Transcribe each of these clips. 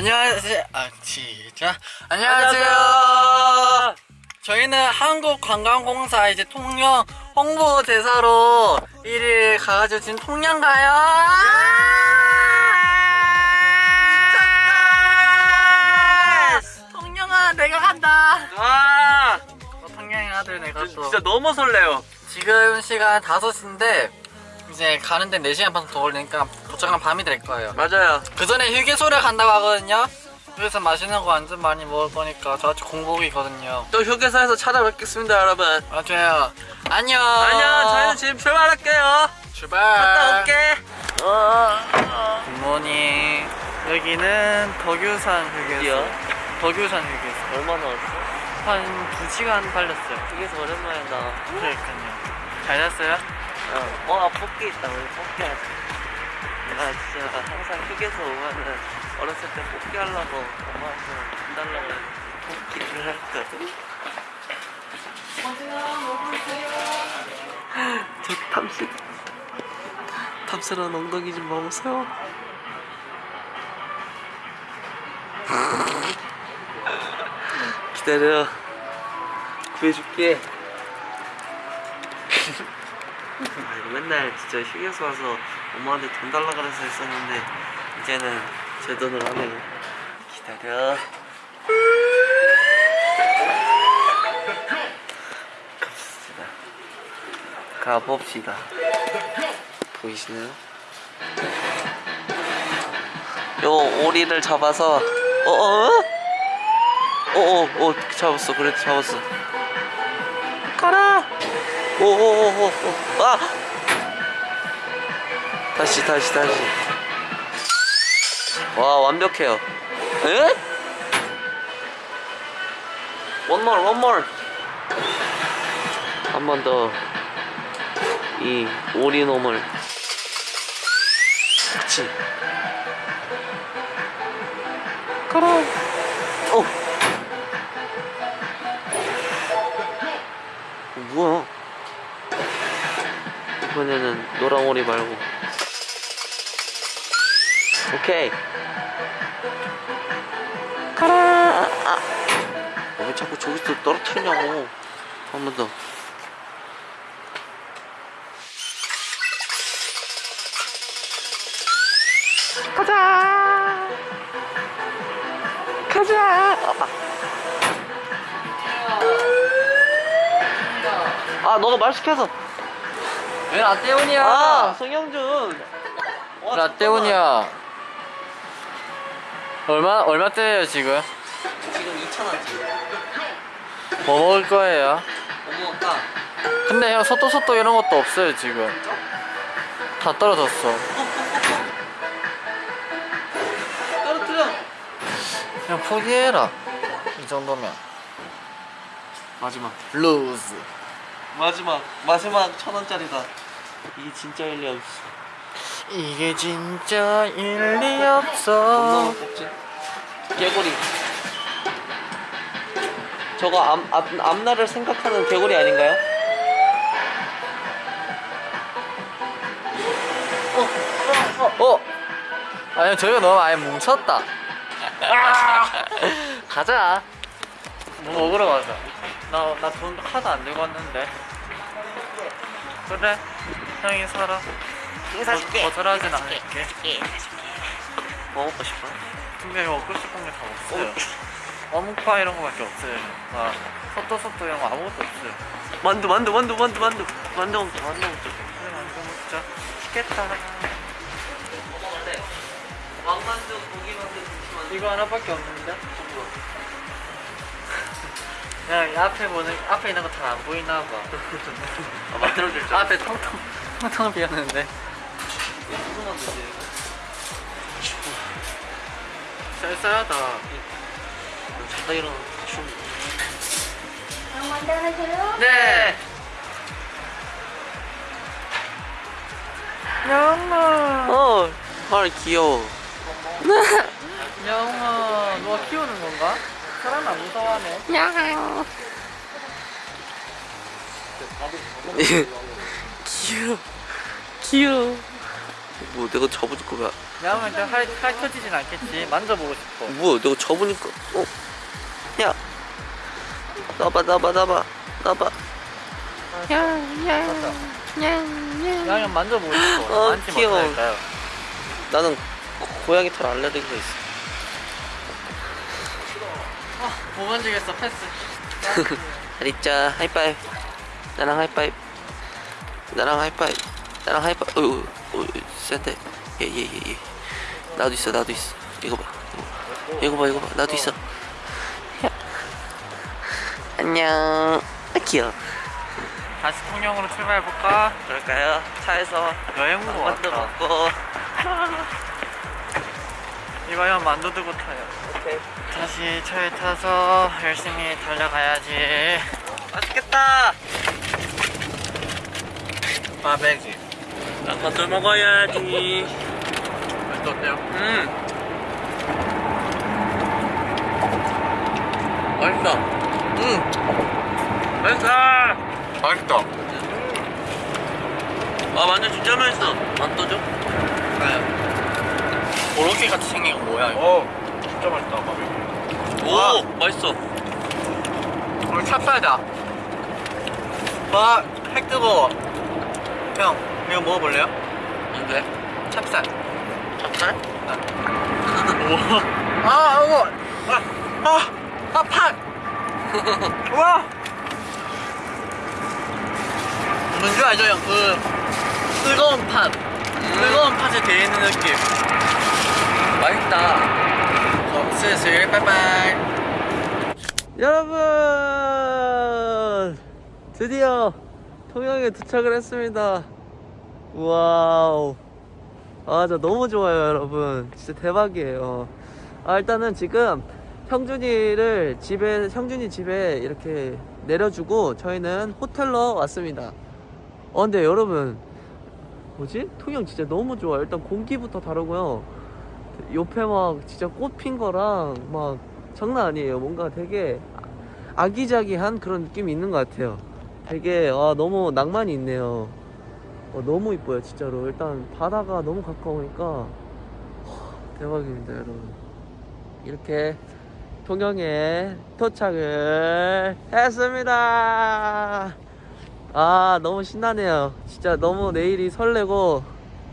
안녕하세요. 아, 진짜. 안녕하세요. 저희는 한국관광공사 이제 통영 홍보 대사로 1일 가가지고 지금 통영 가요. 통영아, 내가 간다. 와 어, 통영의 아들 내가 또. 진짜 너무 설레요 지금 시간 5시인데 이제 가는데 4시간 반 더 걸리니까 도착하면 밤이 될 거예요. 맞아요 그 전에 휴게소를 간다고 하거든요. 그래서 맛있는 거 완전 많이 먹을 거니까 저같이 공복이거든요. 또 휴게소에서 찾아뵙겠습니다 여러분 맞아요. 안녕. 안녕 저희는 지금 출발할게요 출발. 갔다 올게 굿모닝. 여기는 덕유산 휴게소. 덕유산 휴게소. 얼마나 왔어? 한 2시간 걸렸어요. 휴게소 오랜만이다 그러니까요. 잘 잤어요? 어, 어 뽑기 있다 우리 뽑기 하자 나 진짜 항상 휴게소 오면은 어렸을 때 뽑기 하려고 엄마한테 돈 달라고 뽑기를 했거든 저 탐스 탐스러운 엉덩이 좀 봐보세요. 기다려. 구해줄게. 아 이거 맨날 진짜 휴게소 와서 엄마한테 돈 달라 그래서 했었는데 이제는 제 돈으로 하네요. 기다려. 갑시다. 가봅시다. 보이시나요? 요 오리를 잡아서 어어? 어어 어 잡았어. 그래도 잡았어. 가라! 오오오오 아 다시 다시 다시. 와 완벽해요. 에? 원몰 원몰 한번 더. 이 오리놈을. 그렇지. 가라. 어 어, 뭐야? 이번에는 노랑 오리 말고 오케이. 가라. 아. 어, 왜 자꾸 저기서 떨어뜨리냐고. 한 번 더. 가자. 가자. 아 너가 말 시켜서. 왜 라떼온이야? 아 성영준. 와, 라떼온이야. 얼마 얼마짜리예요 지금? 지금 2,000원지 뭐 먹을 거예요? 뭐 먹을까? 근데 형 소또 소또 이런 것도 없어요 지금. 다 떨어졌어. 떨어뜨려 그냥 포기해라. 이 정도면. 마지막 루즈. 마지막 마지막 천 원짜리다 이게 진짜 일리 없어 이게 진짜 일리 없어. 개구리 저거 앞, 앞, 앞날을 생각하는 개구리 아닌가요? 어? 아니 저희가 너무 아예 뭉쳤다. 가자. 뭐 먹으러 가자. 나나돈 하나도 안 들고 왔는데. 그래. 형이 사라. 사줄게. 거- 거절하진 않을게. 뭐 먹고 싶어? 근데 먹고 싶은 게 다 없어요. 어묵파 이런 거밖에 없어요. 아, 소또 소또 이런 거 아무것도 없어요. 만두 만두 만두 만두 만두 만두 먹자 만두 먹자 그래 만두 먹자. 먹어볼래? 왕만두 고기 만두 김치 만두 이거 하나밖에 없는데? 야, 이 앞에 보는 앞에 있는 거 다 안 보이나 봐. 아 만들어줄 줄 앞에 텅텅 텅텅 비었는데. 무슨 만두지? 쌀쌀하다. 자다 일어나 춤 네. 영아. 어, 헐 귀여워. 영아, 누가 키우는 건가? 사람 안 무서워하네. 귀여워, 귀여워. 뭐 내가 잡아줄 거야. 야면 할, 할 터지진 않겠지. 만져보고 싶어. 뭐야 내가 접으니까 어? 야! 나봐 나봐 나봐 나봐. 야면 만져보고 싶어. 어, 만지면 귀여워. 어떨까요? 나는 고- 고양이 털 알레르기가 있어. 아, 못 만지겠어. 패스. 잘 있자 하이파이브. 나랑 하이파이브. 나랑 하이파이브 나랑 하이파이브 어유 어유 센데. 예예 예 예 나도 있어 나도 있어. 이거 봐. 이거 봐 이거 봐. 나도 있어. 야. 안녕. 아 귀여워. 다시 통영으로 출발해볼까? 그럴까요? 차에서 여행 온거 만두 같아 먹고. 이거야 만두 들고 타요. 오케이. 다시 차에 타서 열심히 달려가야지. 맛있겠다. 마베지 난 만두 먹어야지. 맛도 어때요? 음. 맛있다. 응 맛있다. 맛있다. 아 만두 진짜 맛있어. 줘? 네. 오로케 같이 생긴 거 뭐야 이거? 어 진짜 맛있다 마베 오 와. 맛있어. 우리 찹쌀다. 와, 핵 뜨거워. 형, 이거 먹어볼래요? 뭔데? 찹쌀. 찹쌀? 우와 아, 이거 아, 아, 아, 팥 우와. 뭔지 알죠, 형? 그 뜨거운 팥. 뜨거운 팥에 데이는 느낌. 맛있다. 어, 슬슬 빠이빠이. 여러분! 드디어 통영에 도착을 했습니다 wow. 아 저 너무 좋아요 여러분. 진짜 대박이에요. 아 일단은 지금 형준이를 집에 형준이 집에 이렇게 내려주고 저희는 호텔로 왔습니다. 어 근데 여러분 뭐지? 통영 진짜 너무 좋아요. 일단 공기부터 다르고요. 옆에 막 진짜 꽃 핀 거랑 막 장난 아니에요. 뭔가 되게 아기자기한 그런 느낌이 있는 것 같아요. 되게 아, 너무 낭만이 있네요. 어, 너무 이뻐요 진짜로. 일단 바다가 너무 가까우니까 와, 대박입니다 여러분. 이렇게 통영에 도착을 했습니다. 아 너무 신나네요. 진짜 너무 내일이 설레고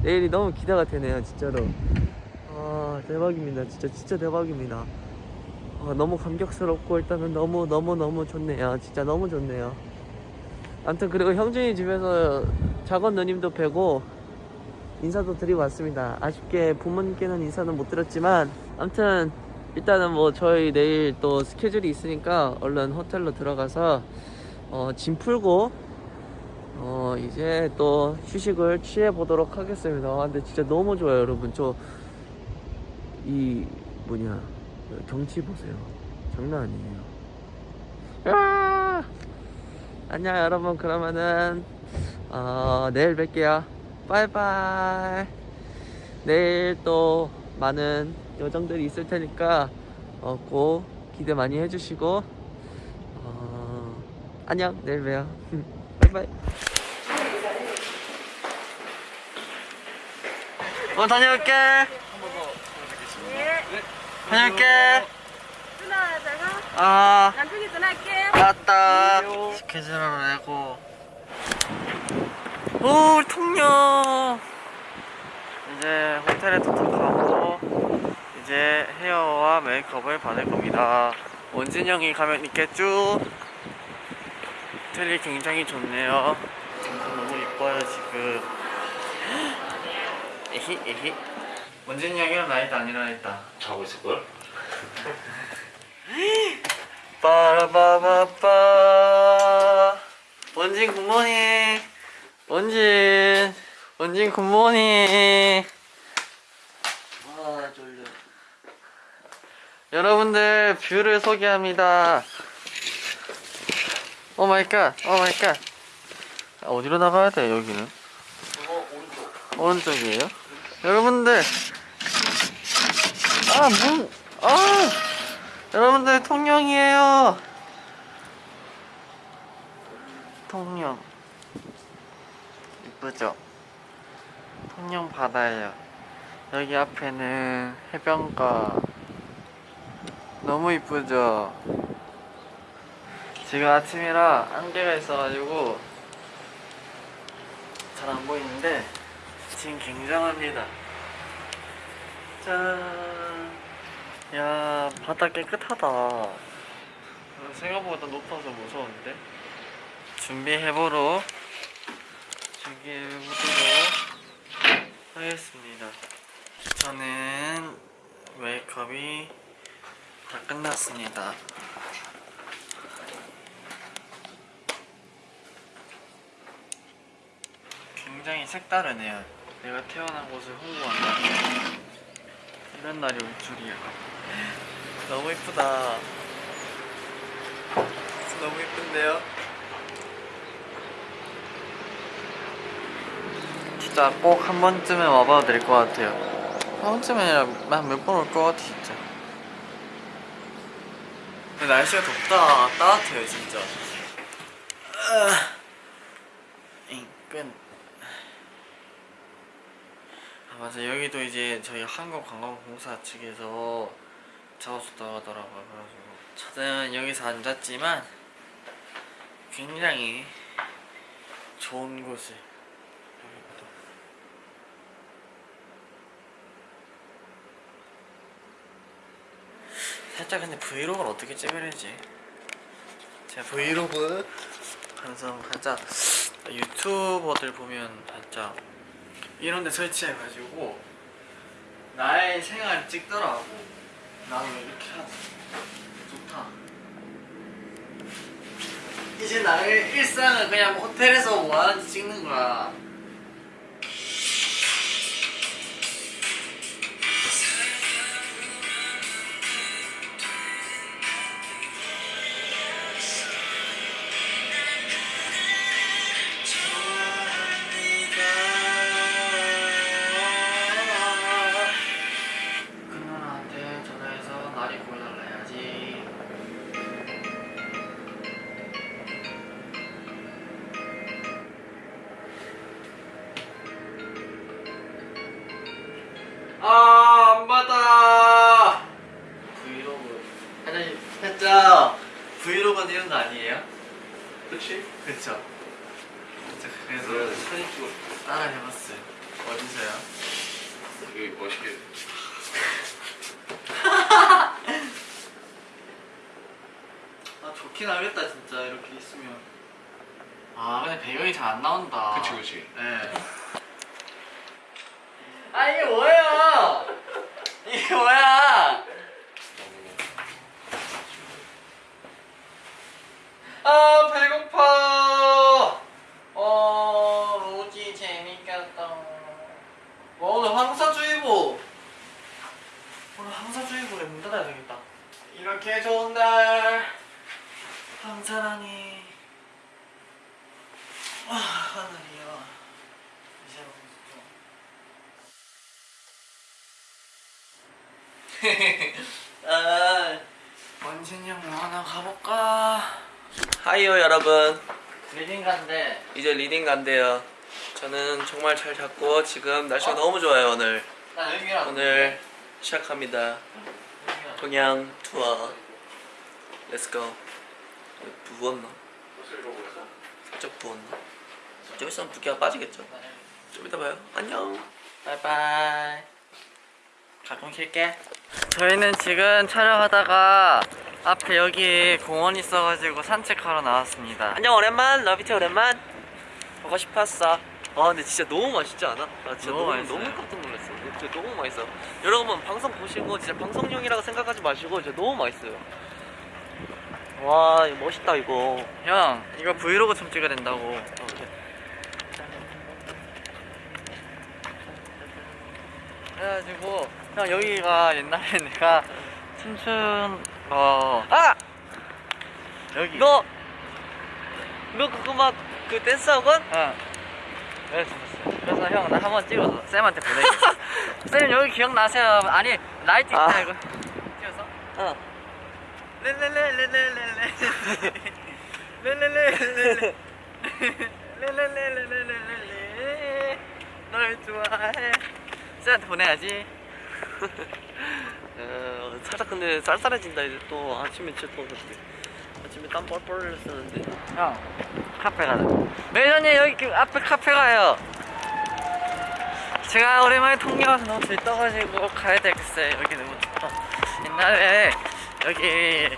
내일이 너무 기대가 되네요 진짜로. 아 대박입니다. 진짜 진짜 대박입니다. 아, 너무 감격스럽고 일단은 너무 너무 너무 좋네요. 진짜 너무 좋네요. 아무튼 그리고 형준이 집에서 작은 누님도 뵈고 인사도 드리고 왔습니다. 아쉽게 부모님께는 인사는 못 드렸지만 아무튼 일단은 뭐 저희 내일 또 스케줄이 있으니까 얼른 호텔로 들어가서 어, 짐 풀고 어, 이제 또 휴식을 취해 보도록 하겠습니다. 아, 근데 진짜 너무 좋아요, 여러분. 저 이 뭐냐 경치 보세요. 장난 아니에요. 아! 안녕 여러분. 그러면은 어, 내일 뵐게요. 바이바이. 내일 또 많은 여정들이 있을 테니까 어, 꼭 기대 많이 해주시고 어, 안녕. 내일 봬요. 바이바이. 어, 다녀올게 다녀올게 누나 제가 아 남편이 전화할게. 맞다 스케줄을 내고 오 우리 통영 이제 호텔에 도착하고 이제 헤어와 메이크업을 받을 겁니다. 원진 형이 가면 있겠죠? 호텔이 굉장히 좋네요. 너무 이뻐요 지금. 에히 에히. 원진이 형이랑 나이도 안 일어났다 자고 있을걸? 빠라바바빠. 원진 good morning 원진 원진 good morning 아 졸려 여러분들 view를 소개합니다 oh my god, oh my god. 아, 어디로 나가야 돼, 여기는? 저거 오른쪽 오른쪽 이에요? 여러분들, 아, 문, 아! 여러분들, 통영이에요! 통영. 이쁘죠? 통영 바다예요. 여기 앞에는 해변가 너무 이쁘죠? 지금 아침이라 안개가 있어가지고 잘 안 보이는데 지금 굉장합니다 짠. 야 바다 깨끗하다 어, 생각보다 높아서 무서운데 준비해보러 준비해보도록 하겠습니다. 저는 메이크업이 다 끝났습니다. 굉장히 색다르네요. 내가 태어난 곳을 홍보한다. 이런 날이 올 줄이야. 너무 이쁘다. 너무 이쁜데요? 진짜 꼭 한 번쯤은 와봐도 될 것 같아요. 한 번쯤이 아니라 한몇 번 올 것 같아 진짜. 근데 날씨가 덥다 따뜻해요 진짜. 인끈 아 맞아. 여기도 이제 저희 한국관광공사 측에서 작업했다고 하더라고요. 그래가지고 저는 여기서 앉았지만 굉장히 좋은 곳을 여기도 살짝 근데 브이로그를 어떻게 찍어야 되지? 제가 브이로그 항상 살짝 유튜버들 보면 살짝 이런 데 설치해가지고 나의 생활을 찍더라고. 나도 이렇게 하자 좋다. 이제 나의 일상을 그냥 호텔에서 뭐 하는지 찍는 거야 해봤어요. 어디서요? 여기 멋있게 아, 좋긴 하겠다, 진짜, 이렇게 있으면. 아, 근데 배경이 잘 안 나온다. 그치 그치 네. 아, 이게 뭐야? 이게 뭐야? 아 배고파 어 로지 재밌겠다 와 오늘 황사주의보 오늘 황사주의보에 문 닫아야 되겠다. 이렇게 좋은 날. 황사랑이 아 하늘이야 이제 아 원진이 형 뭐 하나 가볼까? hi요 여러분. 리딩 간대. 이제 리딩 간대요. 저는 정말 잘 잤고 지금 날씨가 너무 좋아요 오늘 오늘 시작합니다. 통영 투어. let's go 부었나? 살짝 부었나? 좀 있으면 붓기가 빠지겠죠? 좀 이따 봐요. 안녕. 바이바이. 가끔 킬게. 저희는 지금 촬영하다가 앞에 여기 공원 있어가지고 산책하러 나왔습니다. 안녕 오랜만. 러비티 오랜만. 보고 싶었어. 아 근데 진짜 너무 맛있지 않아? 나 진짜 너무 너무 맛있어요. 너무 깜짝 놀랐어 진짜 너무 맛있어 여러분 방송 보시고 진짜 방송용이라고 생각하지 마시고 진짜 너무 맛있어요 와 이거 멋있다 이거 형 이거 브이로그 좀 찍어야 된다고 어, 오케이. 그래가지고 형 여기가 옛날에 내가 춤춘 거 아! 여기 너! 너 그거 막 그 댄스 학원? 응 그래서. 그래서 형 나 한번 찍어서 쌤한테 보내게 쌤 여기 기억나세요 아니 라이트 아. 있다 이거 찍어서 어 렐렐렐렐렐 렐렐 렐렐렐렐 렐 렐렐렐렐렐렐 널 좋아해 쌤한테 보내야지. 어, 살짝 근데 쌀쌀해진다 이제 또 아침에 진짜 더웠는데 아침에 땀 뻘뻘 흘렸었는데 형, 카페 가자. 매니저님 여기 그 앞에 카페 가요. 제가 오랜만에 통영 와서 너무 들떠가지고 가야 되겠어요. 여기 너무 좋다. 옛날에 여기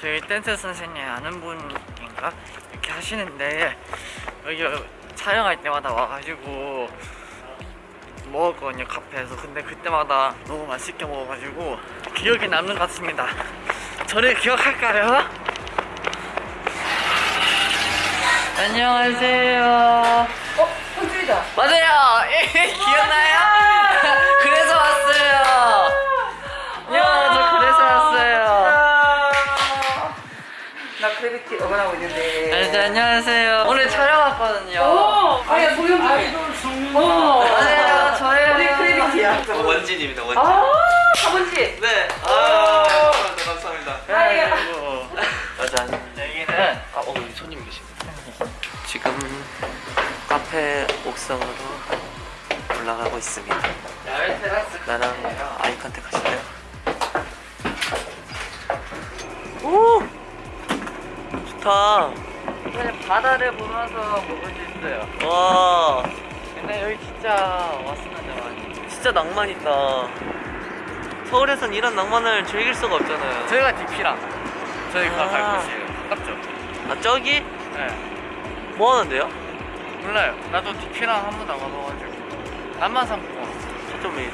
저희 댄스 선생님 아는 분인가 이렇게 하시는데 여기 촬영할 때마다 와가지고 먹었거든요 카페에서. 근데 그때마다 너무 맛있게 먹어가지고 기억에 남는 것 같습니다. 저를 기억할까요? 안녕하세요. 어? 현주이다. 맞아요. 기억나요? 그래서 왔어요. 야, 저 그래서 왔어요. 나 크래비티 응원하고 있는데. 네, 네, 안녕하세요. 오늘 촬영 왔거든요. 오! 아니, 소영주. 어. 맞아요, 저예요. 우리 크래비티야. 원진입니다 원진 아, 아버지. 네 아. 카페 옥상으로 올라가고 있습니다. 나랑. 아이 컨택 하실래요? 오! 좋다. 그냥 바다를 보면서 먹을 수 있어요. 와, 근데 여기 진짜 왔었는데 많이. 진짜 낭만 있다. 서울에선 이런 낭만을 즐길 수가 없잖아요. 저희가 DP랑 저희가 아. 갈 곳이에요. 가깝죠? 아, 저기? 네. 뭐 하는데요? 몰라요. 나도 DP랑 한 번도 안 가봐가지고. 남만상공원. 저점 왜 이래?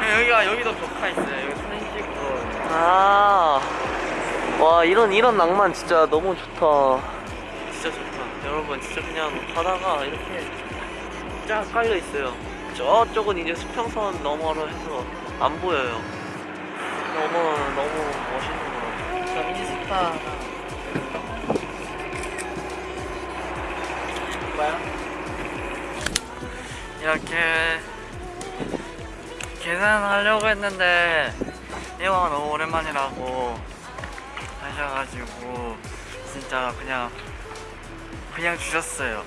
그냥 여기가 여기도 벽화 있어요. 여기 사진 찍고. 아, 와 이런 이런 낭만 진짜 너무 좋다. 진짜 좋다. 여러분 진짜 그냥 바다가 이렇게 쫙 깔려 있어요. 저쪽은 이제 수평선 너머로 해서 안 보여요. 너무 너무 멋있는 것 같아요. 저 인스타. 뭐야? 이렇게 계산하려고 했는데 이왕 너무 오랜만이라고 하셔가지고 진짜 그냥 그냥 주셨어요.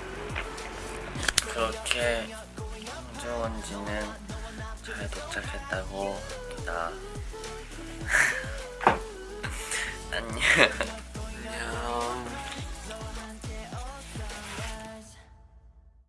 그렇게 홍주원지는 잘 도착했다고 합니다. 안녕.